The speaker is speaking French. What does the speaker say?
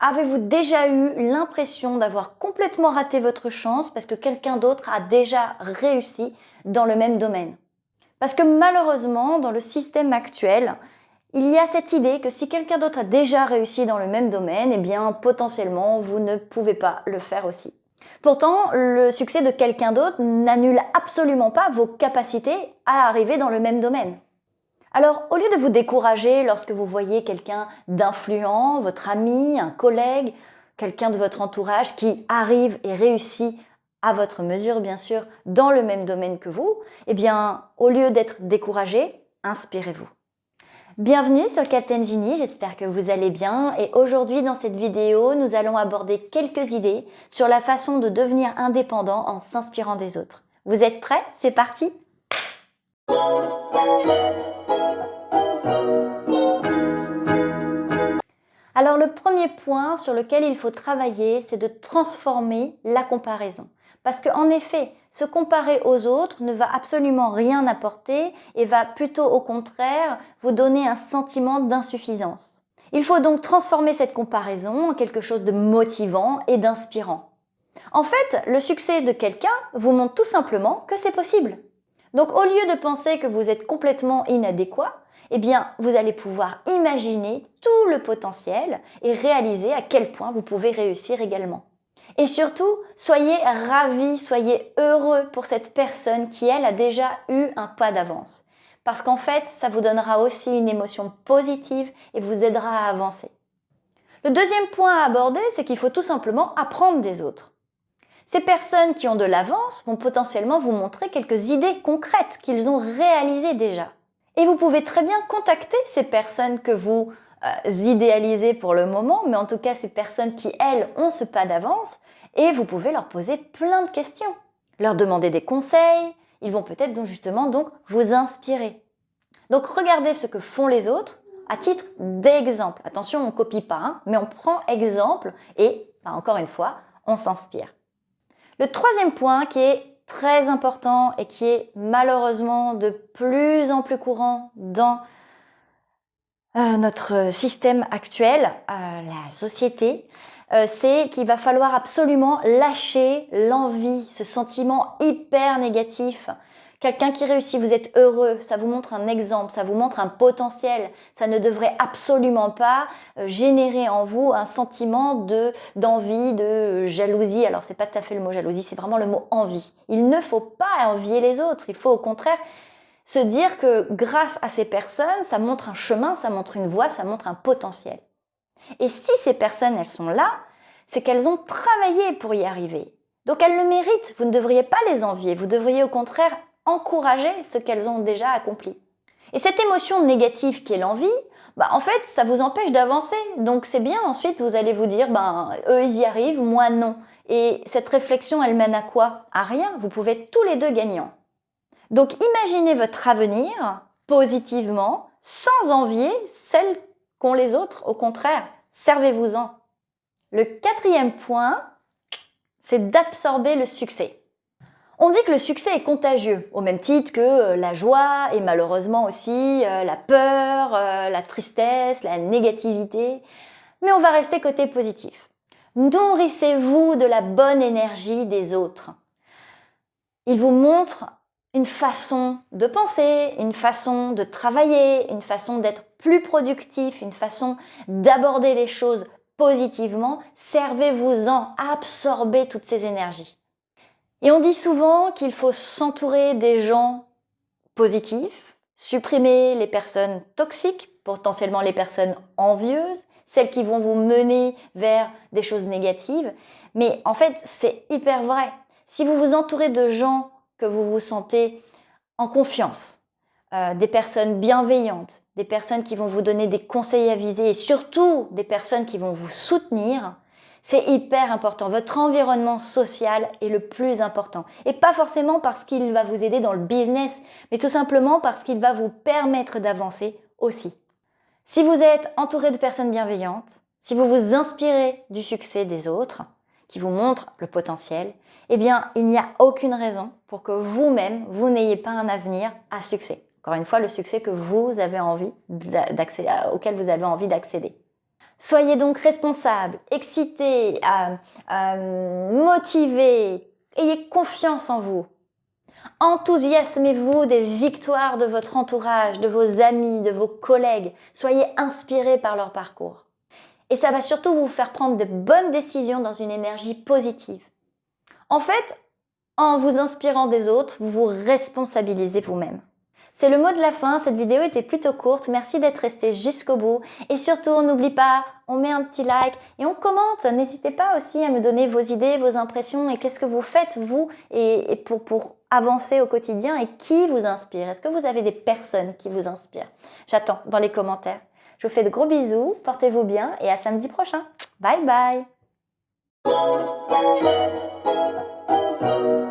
Avez-vous déjà eu l'impression d'avoir complètement raté votre chance parce que quelqu'un d'autre a déjà réussi dans le même domaine? Parce que malheureusement, dans le système actuel, il y a cette idée que si quelqu'un d'autre a déjà réussi dans le même domaine, eh bien potentiellement vous ne pouvez pas le faire aussi. Pourtant, le succès de quelqu'un d'autre n'annule absolument pas vos capacités à arriver dans le même domaine. Alors, au lieu de vous décourager lorsque vous voyez quelqu'un d'influent, votre ami, un collègue, quelqu'un de votre entourage qui arrive et réussit à votre mesure, bien sûr, dans le même domaine que vous, eh bien, au lieu d'être découragé, inspirez-vous. Bienvenue sur Captain Genie, j'espère que vous allez bien et aujourd'hui dans cette vidéo, nous allons aborder quelques idées sur la façon de devenir indépendant en s'inspirant des autres. Vous êtes prêts? C'est parti Alors le premier point sur lequel il faut travailler, c'est de transformer la comparaison. Parce qu'en effet, se comparer aux autres ne va absolument rien apporter et va plutôt au contraire vous donner un sentiment d'insuffisance. Il faut donc transformer cette comparaison en quelque chose de motivant et d'inspirant. En fait, le succès de quelqu'un vous montre tout simplement que c'est possible. Donc au lieu de penser que vous êtes complètement inadéquat, eh bien, vous allez pouvoir imaginer tout le potentiel et réaliser à quel point vous pouvez réussir également. Et surtout, soyez ravis, soyez heureux pour cette personne qui, elle, a déjà eu un pas d'avance. Parce qu'en fait, ça vous donnera aussi une émotion positive et vous aidera à avancer. Le deuxième point à aborder, c'est qu'il faut tout simplement apprendre des autres. Ces personnes qui ont de l'avance vont potentiellement vous montrer quelques idées concrètes qu'ils ont réalisées déjà. Et vous pouvez très bien contacter ces personnes que vous euh, idéalisées pour le moment, mais en tout cas ces personnes qui, elles, ont ce pas d'avance, et vous pouvez leur poser plein de questions. Leur demander des conseils, ils vont peut-être donc justement donc vous inspirer. Donc regardez ce que font les autres à titre d'exemple. Attention, on ne copie pas, hein, mais on prend exemple et, bah, encore une fois, on s'inspire. Le troisième point qui est très important et qui est malheureusement de plus en plus courant dans euh, notre système actuel, euh, la société, euh, c'est qu'il va falloir absolument lâcher l'envie, ce sentiment hyper négatif. Quelqu'un qui réussit, vous êtes heureux, ça vous montre un exemple, ça vous montre un potentiel. Ça ne devrait absolument pas générer en vous un sentiment de d'envie, de jalousie. Alors c'est pas tout à fait le mot jalousie, c'est vraiment le mot envie. Il ne faut pas envier les autres, il faut au contraire se dire que grâce à ces personnes, ça montre un chemin, ça montre une voie, ça montre un potentiel. Et si ces personnes, elles sont là, c'est qu'elles ont travaillé pour y arriver. Donc elles le méritent, vous ne devriez pas les envier, vous devriez au contraire encourager ce qu'elles ont déjà accompli. Et cette émotion négative qui est l'envie, bah en fait, ça vous empêche d'avancer. Donc c'est bien ensuite, vous allez vous dire, ben eux ils y arrivent, moi non. Et cette réflexion, elle mène à quoi? À rien, vous pouvez être tous les deux gagnants. Donc imaginez votre avenir positivement, sans envier celle qu'ont les autres. Au contraire, servez-vous-en. Le quatrième point, c'est d'absorber le succès. On dit que le succès est contagieux, au même titre que euh, la joie et malheureusement aussi euh, la peur, euh, la tristesse, la négativité. Mais on va rester côté positif. Nourrissez-vous de la bonne énergie des autres. Ils vous montrent une façon de penser, une façon de travailler, une façon d'être plus productif, une façon d'aborder les choses positivement, servez-vous-en, absorbez toutes ces énergies. Et on dit souvent qu'il faut s'entourer des gens positifs, supprimer les personnes toxiques, potentiellement les personnes envieuses, celles qui vont vous mener vers des choses négatives. Mais en fait, c'est hyper vrai. Si vous vous entourez de gens que vous vous sentez en confiance, euh, des personnes bienveillantes, des personnes qui vont vous donner des conseils avisés et surtout des personnes qui vont vous soutenir, c'est hyper important. Votre environnement social est le plus important. Et pas forcément parce qu'il va vous aider dans le business, mais tout simplement parce qu'il va vous permettre d'avancer aussi. Si vous êtes entouré de personnes bienveillantes, si vous vous inspirez du succès des autres, qui vous montrent le potentiel, eh bien, il n'y a aucune raison pour que vous-même, vous, n'ayez pas un avenir à succès. Encore une fois, le succès que vous avez envie auquel vous avez envie d'accéder. Soyez donc responsable, excité, euh, euh, motivé, ayez confiance en vous. Enthousiasmez-vous des victoires de votre entourage, de vos amis, de vos collègues. Soyez inspirés par leur parcours. Et ça va surtout vous faire prendre de bonnes décisions dans une énergie positive. En fait, en vous inspirant des autres, vous vous responsabilisez vous-même. C'est le mot de la fin, cette vidéo était plutôt courte, merci d'être resté jusqu'au bout. Et surtout, n'oublie pas, on met un petit like et on commente. N'hésitez pas aussi à me donner vos idées, vos impressions et qu'est-ce que vous faites vous pour, pour avancer au quotidien et qui vous inspire? Est-ce que vous avez des personnes qui vous inspirent? J'attends dans les commentaires. Je vous fais de gros bisous, portez-vous bien et à samedi prochain. Bye bye thank you